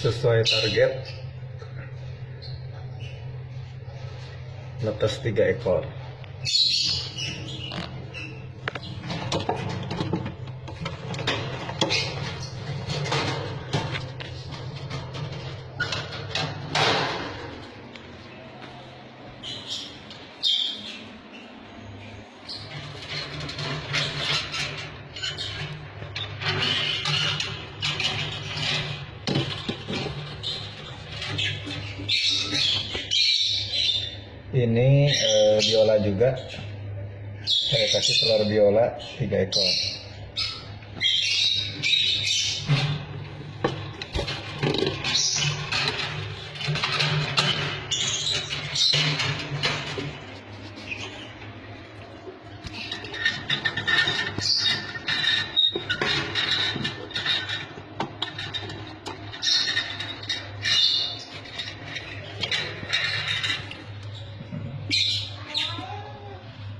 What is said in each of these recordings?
sesuai target netes tiga ekor ini eh, biola juga. Saya kasih telur biola tiga ekor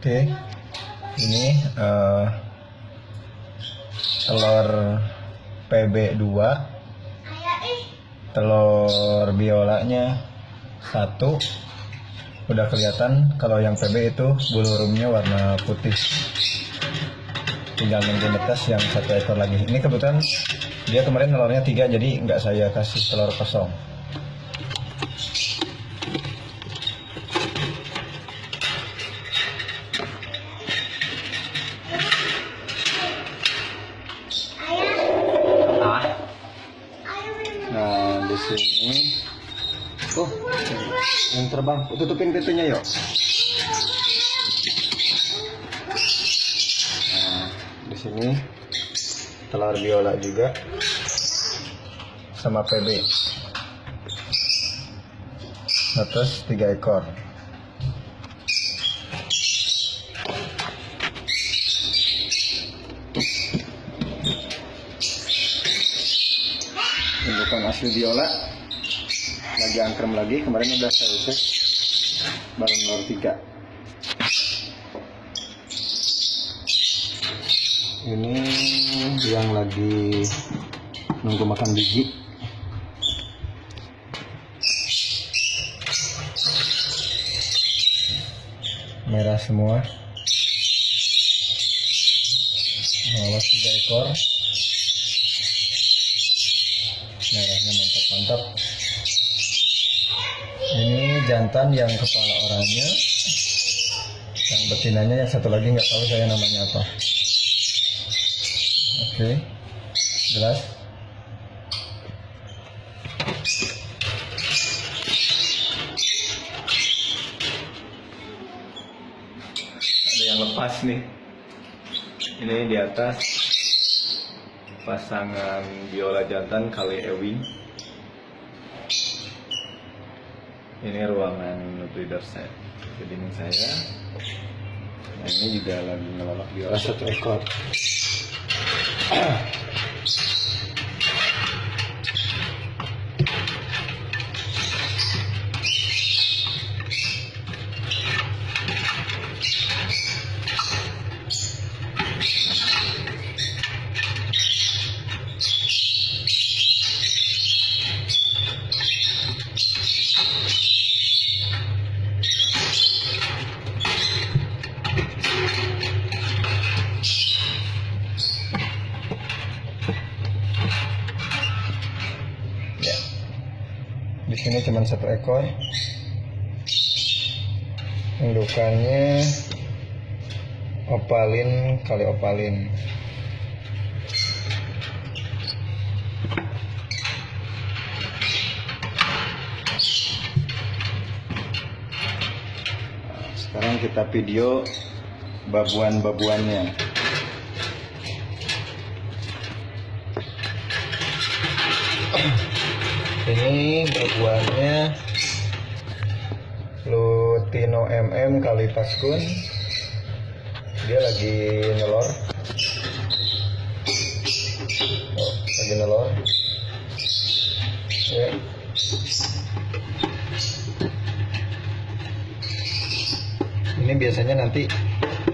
oke ini eh, telur PB2 telur biolanya satu. Udah kelihatan kalau yang PB itu bulu rumnya warna putih. Tinggal nunggu netes yang satu ekor lagi. Ini kebetulan dia kemarin telurnya tiga jadi nggak saya kasih telur kosong sini. Oh, yang terbang. Tutupin pintunya yuk. Nah, di sini telur biola juga sama PB. Atas tiga ekor. Indukan asli biola lagi angkrem lagi. Kemarin udah saya cek baru nomor tiga. Ini yang lagi nunggu makan biji. Merah semua. Awas tiga ekor mantap-mantap ini jantan yang kepala oranye. Yang betinanya yang satu lagi nggak tahu saya namanya apa. Oke jelas. Ada yang lepas nih. Ini di atas pasangan biola jantan kali ewing ini ruangan breeder saya. Jadi saya. Nah ini juga lagi ngelolok biola satu ekor di sini cuma satu ekor. Indukannya opalin kali opalin. Sekarang kita video babuan-babuannya ini babuannya Lutino MM kali Paskun. Dia lagi nelor. Oh, lagi nelor. Ya. Ini biasanya nanti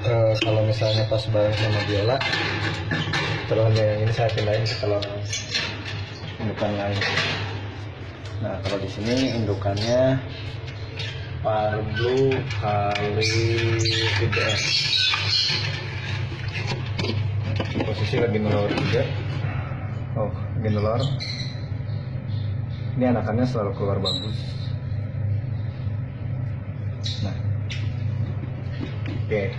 eh, kalau misalnya pas bareng sama biola telurnya yang ini saya pindahin ke telur. Indukan lain nah kalau di sini indukannya parblue kali VDS posisi lagi nelur juga. Oh lagi ini anakannya selalu keluar bagus. Nah. Oke